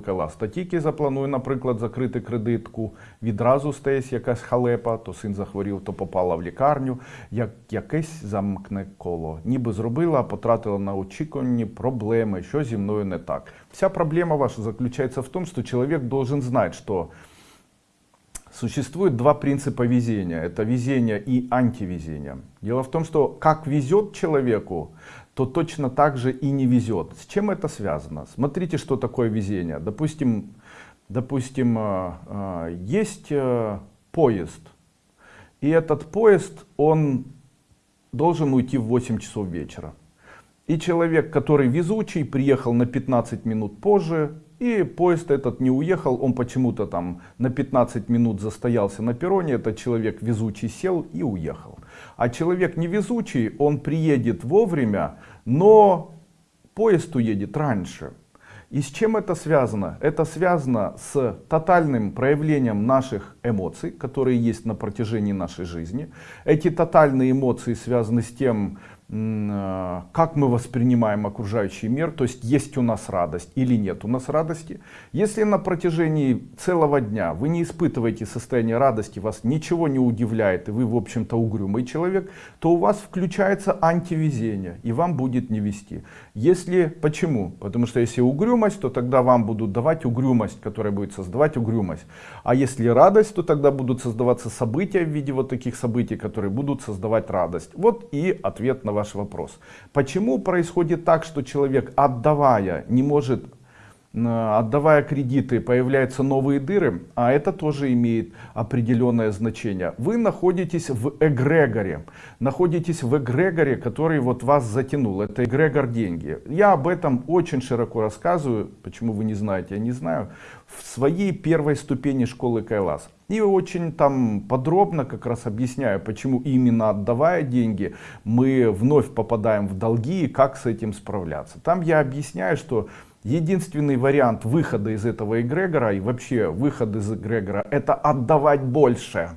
Кала статіки запланую, наприклад, закрити кредитку, відразу стається якась халепа, то син захворів, то попала в лікарню, як якесь замкне коло. Ніби зробила, а потратила на очікувані проблеми, що зі мною не так. Вся проблема ваша заключается в том, что человек должен знать, что Существует два принципа везения. Это везение и антивезение. Дело в том, что как везет человеку, то точно так же и не везет. С чем это связано? Смотрите, что такое везение. Допустим, допустим э, э, есть э, поезд. И этот поезд, он должен уйти в 8 часов вечера. И человек, который везучий, приехал на 15 минут позже, и поезд этот не уехал, он почему-то там на 15 минут застоялся на перроне, этот человек везучий сел и уехал. А человек невезучий, он приедет вовремя, но поезд уедет раньше. И с чем это связано? Это связано с тотальным проявлением наших эмоций, которые есть на протяжении нашей жизни. Эти тотальные эмоции связаны с тем, как мы воспринимаем окружающий мир, то есть есть у нас радость или нет у нас радости. Если на протяжении целого дня вы не испытываете состояние радости, вас ничего не удивляет, и вы, в общем-то, угрюмый человек, то у вас включается антивезение, и вам будет не вести. Если, почему? Потому что если угрюмость, то тогда вам будут давать угрюмость, которая будет создавать угрюмость. А если радость, то тогда будут создаваться события в виде вот таких событий, которые будут создавать радость. Вот и ответ на ваш вопрос. Почему происходит так, что человек, отдавая, не может отдавая кредиты, появляются новые дыры, а это тоже имеет определенное значение. Вы находитесь в эгрегоре, находитесь в эгрегоре, который вот вас затянул. Это эгрегор деньги. Я об этом очень широко рассказываю, почему вы не знаете, я не знаю, в своей первой ступени школы Кайлас. И очень там подробно как раз объясняю, почему именно отдавая деньги, мы вновь попадаем в долги и как с этим справляться. Там я объясняю, что Единственный вариант выхода из этого эгрегора и вообще выход из эгрегора это отдавать больше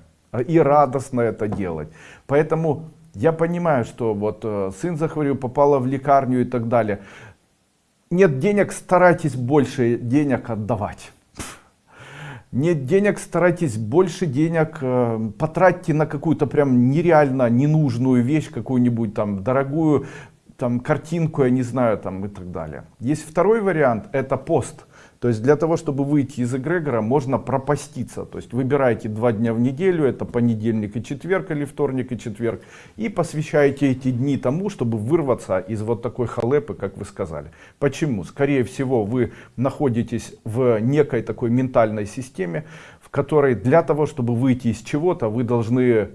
и радостно это делать. Поэтому я понимаю, что вот э, сын захворил, попала в лекарню и так далее. Нет денег, старайтесь больше денег отдавать. Нет денег, старайтесь больше денег э, потратьте на какую-то прям нереально ненужную вещь, какую-нибудь там дорогую, там картинку, я не знаю, там и так далее. Есть второй вариант, это пост. То есть для того, чтобы выйти из эгрегора, можно пропаститься. То есть выбираете два дня в неделю, это понедельник и четверг, или вторник и четверг, и посвящаете эти дни тому, чтобы вырваться из вот такой халепы, как вы сказали. Почему? Скорее всего, вы находитесь в некой такой ментальной системе, которой для того, чтобы выйти из чего-то, вы должны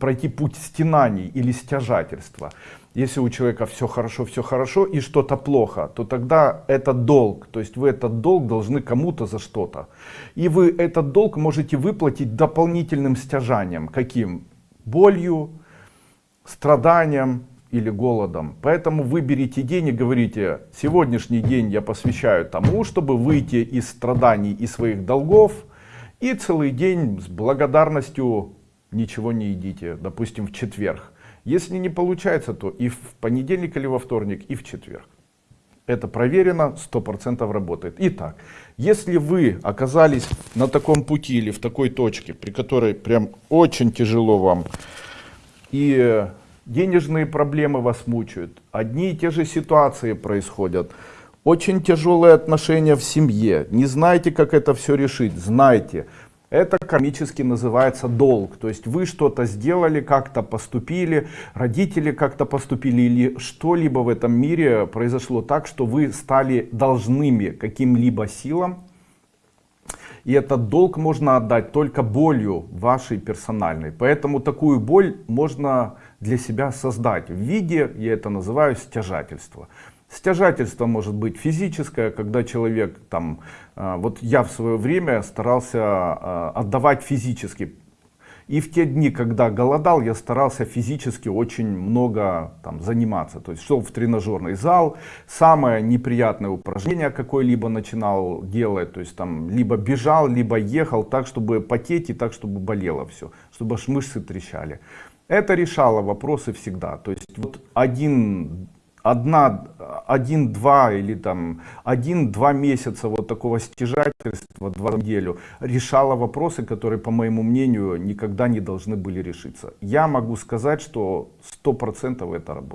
пройти путь стенаний или стяжательства. Если у человека все хорошо, все хорошо и что-то плохо, то тогда это долг. То есть вы этот долг должны кому-то за что-то. И вы этот долг можете выплатить дополнительным стяжанием. Каким? Болью, страданием или голодом. Поэтому выберите день и говорите, сегодняшний день я посвящаю тому, чтобы выйти из страданий и своих долгов. И целый день с благодарностью ничего не едите, допустим, в четверг. Если не получается, то и в понедельник или во вторник, и в четверг. Это проверено, 100% работает. Итак, если вы оказались на таком пути или в такой точке, при которой прям очень тяжело вам, и денежные проблемы вас мучают, одни и те же ситуации происходят, очень тяжелые отношения в семье, не знаете, как это все решить, знайте, это кармически называется долг. То есть вы что-то сделали, как-то поступили, родители как-то поступили или что-либо в этом мире произошло так, что вы стали должными каким-либо силам. И этот долг можно отдать только болью вашей персональной. Поэтому такую боль можно для себя создать в виде, я это называю, стяжательства. Стяжательство может быть физическое, когда человек там, а, вот я в свое время старался а, отдавать физически. И в те дни, когда голодал, я старался физически очень много там, заниматься. То есть шел в тренажерный зал, самое неприятное упражнение какое-либо начинал делать. То есть там либо бежал, либо ехал так, чтобы потеть и так, чтобы болело все, чтобы аж мышцы трещали. Это решало вопросы всегда. То есть вот один одна, один-два или там один-два месяца вот такого стяжательства, два неделю, решала вопросы, которые, по моему мнению, никогда не должны были решиться. Я могу сказать, что сто процентов это работает.